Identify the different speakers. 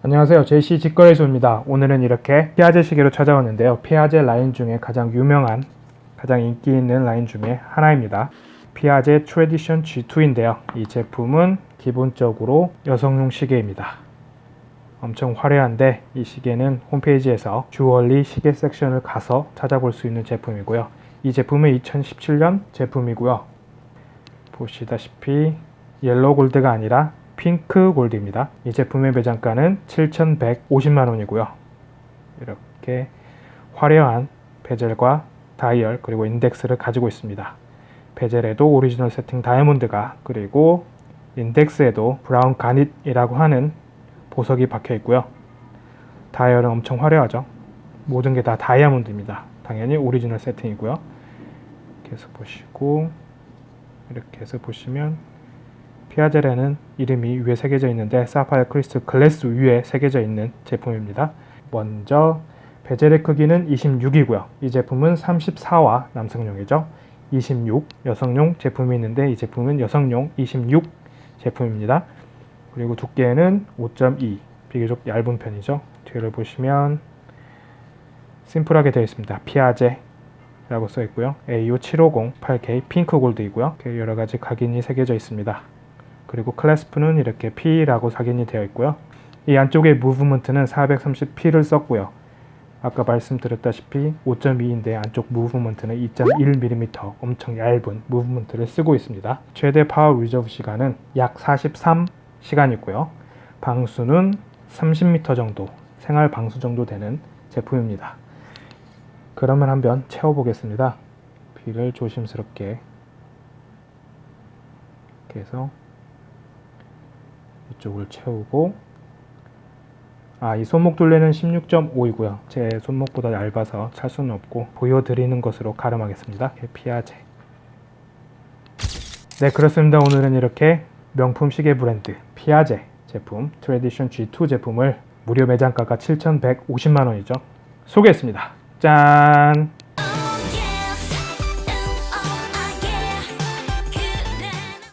Speaker 1: 안녕하세요. JC 직거래소입니다. 오늘은 이렇게 피아제 시계로 찾아왔는데요. 피아제 라인 중에 가장 유명한 가장 인기 있는 라인 중에 하나입니다. 피아제 트레디션 G2인데요. 이 제품은 기본적으로 여성용 시계입니다. 엄청 화려한데 이 시계는 홈페이지에서 주얼리 시계 섹션을 가서 찾아볼 수 있는 제품이고요. 이 제품은 2017년 제품이고요. 보시다시피 옐로우 골드가 아니라 핑크 골드입니다. 이 제품의 매장가는 7,150만원이고요. 이렇게 화려한 베젤과 다이얼 그리고 인덱스를 가지고 있습니다. 베젤에도 오리지널 세팅 다이아몬드가 그리고 인덱스에도 브라운 가닛이라고 하는 보석이 박혀 있고요. 다이얼은 엄청 화려하죠. 모든 게 다 다이아몬드입니다. 당연히 오리지널 세팅이고요. 해서 보시고 이렇게 해서 보시면 피아젤에는 이름이 위에 새겨져 있는데 사파이어 크리스탈 글래스 위에 새겨져 있는 제품입니다. 먼저 베젤의 크기는 26이고요. 이 제품은 34와 남성용이죠. 26 여성용 제품이 있는데 이 제품은 여성용 26 제품입니다. 그리고 두께는 5.2 비교적 얇은 편이죠. 뒤를 보시면 심플하게 되어 있습니다. 피아제 라고 써 있고요. AU750 18K 핑크 골드이고요. 여러 가지 각인이 새겨져 있습니다. 그리고 clasp는 이렇게 P라고 각인이 되어 있고요. 이 안쪽에 무브먼트는 430P를 썼고요. 아까 말씀드렸다시피 5.2인데 안쪽 무브먼트는 2.1mm 엄청 얇은 무브먼트를 쓰고 있습니다. 최대 파워 리저브 시간은 약 43시간이고요. 방수는 30m 정도, 생활 방수 정도 되는 제품입니다. 그러면 한번 채워보겠습니다. 비를 조심스럽게 이렇게 이쪽을 채우고 아, 이 손목 둘레는 16.5이고요. 제 손목보다 얇아서 찰 수는 없고 보여드리는 것으로 가름하겠습니다. 피아제 네, 그렇습니다. 오늘은 이렇게 명품 시계 브랜드 피아제 제품 트레디션 G2 제품을 무려 매장가가 7,150만원이죠. 소개했습니다. 짠!